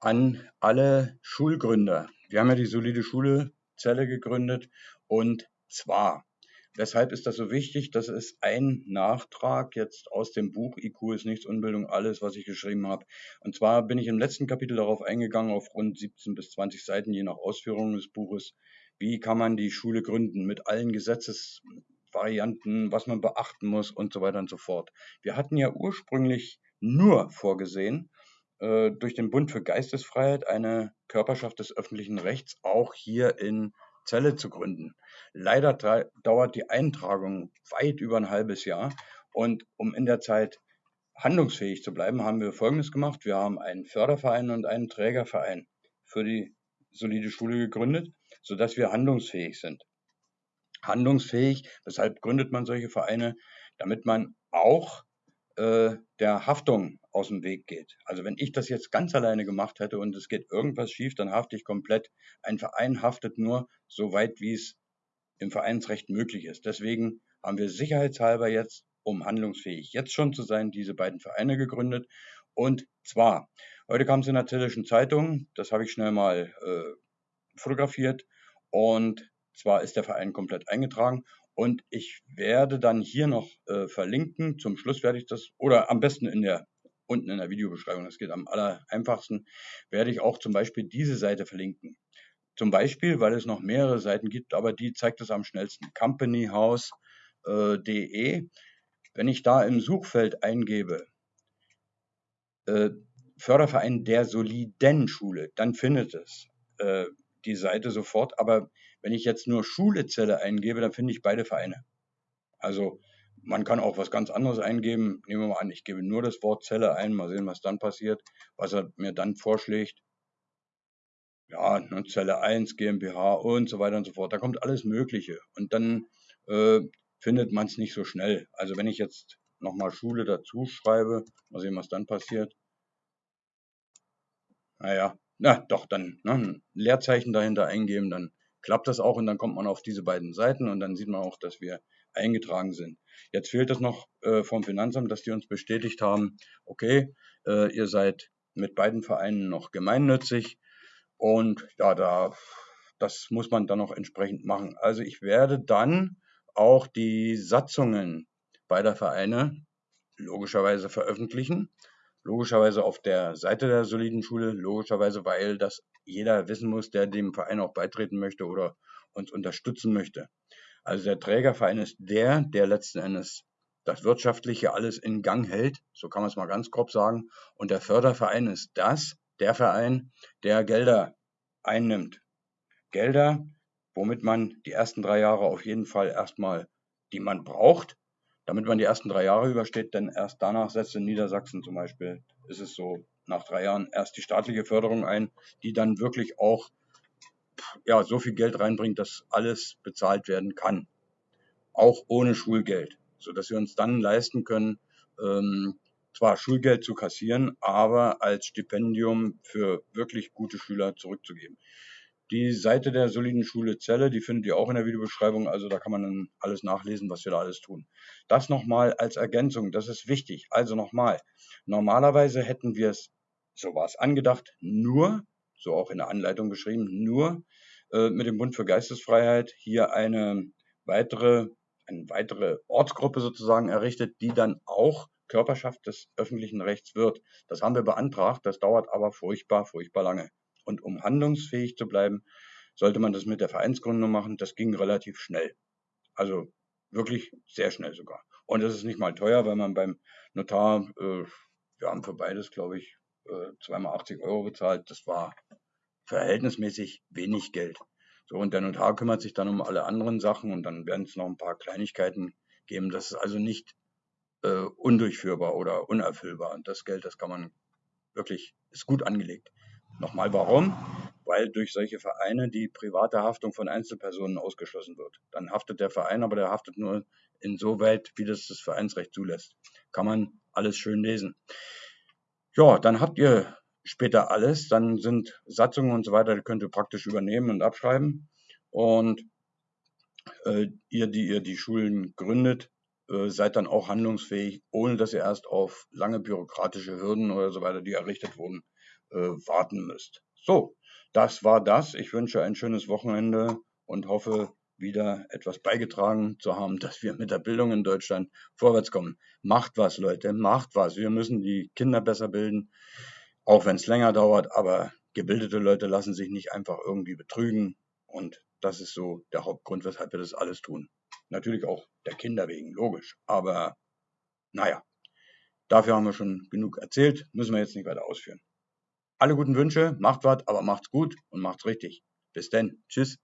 an alle Schulgründer. Wir haben ja die solide Schule Zelle gegründet und zwar, weshalb ist das so wichtig? Das ist ein Nachtrag jetzt aus dem Buch IQ ist nichts, Unbildung alles, was ich geschrieben habe. Und zwar bin ich im letzten Kapitel darauf eingegangen, auf rund 17 bis 20 Seiten, je nach Ausführung des Buches, wie kann man die Schule gründen mit allen Gesetzesvarianten, was man beachten muss und so weiter und so fort. Wir hatten ja ursprünglich nur vorgesehen, äh, durch den Bund für Geistesfreiheit eine Körperschaft des öffentlichen Rechts auch hier in Celle zu gründen. Leider dauert die Eintragung weit über ein halbes Jahr und um in der Zeit handlungsfähig zu bleiben, haben wir Folgendes gemacht. Wir haben einen Förderverein und einen Trägerverein für die solide Schule gegründet, sodass wir handlungsfähig sind. Handlungsfähig, weshalb gründet man solche Vereine? Damit man auch äh, der Haftung aus dem Weg geht. Also wenn ich das jetzt ganz alleine gemacht hätte und es geht irgendwas schief, dann hafte ich komplett. Ein Verein haftet nur so weit, wie es im Vereinsrecht möglich ist. Deswegen haben wir sicherheitshalber jetzt, um handlungsfähig jetzt schon zu sein, diese beiden Vereine gegründet. Und zwar, heute kam es in der Zellischen Zeitung, das habe ich schnell mal äh, fotografiert. Und zwar ist der Verein komplett eingetragen und ich werde dann hier noch äh, verlinken. Zum Schluss werde ich das, oder am besten in der, unten in der Videobeschreibung, das geht am aller einfachsten, werde ich auch zum Beispiel diese Seite verlinken. Zum Beispiel, weil es noch mehrere Seiten gibt, aber die zeigt es am schnellsten. companyhouse.de. Äh, Wenn ich da im Suchfeld eingebe, äh, Förderverein der soliden Schule, dann findet es äh, die Seite sofort. Aber wenn ich jetzt nur Schulezelle eingebe, dann finde ich beide Vereine. Also man kann auch was ganz anderes eingeben. Nehmen wir mal an, ich gebe nur das Wort Zelle ein, mal sehen, was dann passiert, was er mir dann vorschlägt. Ja, ne, Zelle 1, GmbH und so weiter und so fort. Da kommt alles Mögliche. Und dann äh, findet man es nicht so schnell. Also wenn ich jetzt nochmal Schule dazu schreibe, mal sehen, was dann passiert. Naja, na doch, dann ne, ein Leerzeichen dahinter eingeben, dann klappt das auch und dann kommt man auf diese beiden Seiten und dann sieht man auch, dass wir eingetragen sind. Jetzt fehlt es noch äh, vom Finanzamt, dass die uns bestätigt haben, okay, äh, ihr seid mit beiden Vereinen noch gemeinnützig und ja, da, das muss man dann noch entsprechend machen. Also ich werde dann auch die Satzungen beider Vereine logischerweise veröffentlichen. Logischerweise auf der Seite der soliden Schule, logischerweise, weil das jeder wissen muss, der dem Verein auch beitreten möchte oder uns unterstützen möchte. Also der Trägerverein ist der, der letzten Endes das Wirtschaftliche alles in Gang hält, so kann man es mal ganz grob sagen. Und der Förderverein ist das, der Verein, der Gelder einnimmt. Gelder, womit man die ersten drei Jahre auf jeden Fall erstmal, die man braucht, damit man die ersten drei Jahre übersteht, denn erst danach setzt in Niedersachsen zum Beispiel, ist es so, nach drei Jahren erst die staatliche Förderung ein, die dann wirklich auch ja, so viel Geld reinbringt, dass alles bezahlt werden kann. Auch ohne Schulgeld, sodass wir uns dann leisten können, ähm, zwar Schulgeld zu kassieren, aber als Stipendium für wirklich gute Schüler zurückzugeben. Die Seite der soliden Schule Zelle, die findet ihr auch in der Videobeschreibung, also da kann man dann alles nachlesen, was wir da alles tun. Das nochmal als Ergänzung, das ist wichtig. Also nochmal, normalerweise hätten wir es, so war es angedacht, nur, so auch in der Anleitung beschrieben, nur äh, mit dem Bund für Geistesfreiheit hier eine weitere, eine weitere Ortsgruppe sozusagen errichtet, die dann auch Körperschaft des öffentlichen Rechts wird. Das haben wir beantragt, das dauert aber furchtbar, furchtbar lange. Und um handlungsfähig zu bleiben, sollte man das mit der Vereinsgründung machen. Das ging relativ schnell. Also wirklich sehr schnell sogar. Und das ist nicht mal teuer, weil man beim Notar, äh, wir haben für beides, glaube ich, äh, zweimal 80 Euro bezahlt. Das war verhältnismäßig wenig Geld. So, und der Notar kümmert sich dann um alle anderen Sachen und dann werden es noch ein paar Kleinigkeiten geben. Das ist also nicht äh, undurchführbar oder unerfüllbar. Und das Geld, das kann man wirklich, ist gut angelegt. Nochmal warum? Weil durch solche Vereine die private Haftung von Einzelpersonen ausgeschlossen wird. Dann haftet der Verein, aber der haftet nur insoweit, wie das das Vereinsrecht zulässt. Kann man alles schön lesen. Ja, dann habt ihr später alles. Dann sind Satzungen und so weiter, die könnt ihr praktisch übernehmen und abschreiben. Und äh, ihr, die ihr die Schulen gründet, äh, seid dann auch handlungsfähig, ohne dass ihr erst auf lange bürokratische Hürden oder so weiter, die errichtet wurden, äh, warten müsst. So, das war das. Ich wünsche ein schönes Wochenende und hoffe, wieder etwas beigetragen zu haben, dass wir mit der Bildung in Deutschland vorwärts kommen. Macht was, Leute, macht was. Wir müssen die Kinder besser bilden, auch wenn es länger dauert, aber gebildete Leute lassen sich nicht einfach irgendwie betrügen und das ist so der Hauptgrund, weshalb wir das alles tun. Natürlich auch der Kinder wegen, logisch. Aber naja, dafür haben wir schon genug erzählt, müssen wir jetzt nicht weiter ausführen. Alle guten Wünsche, macht was, aber macht's gut und macht's richtig. Bis denn. Tschüss.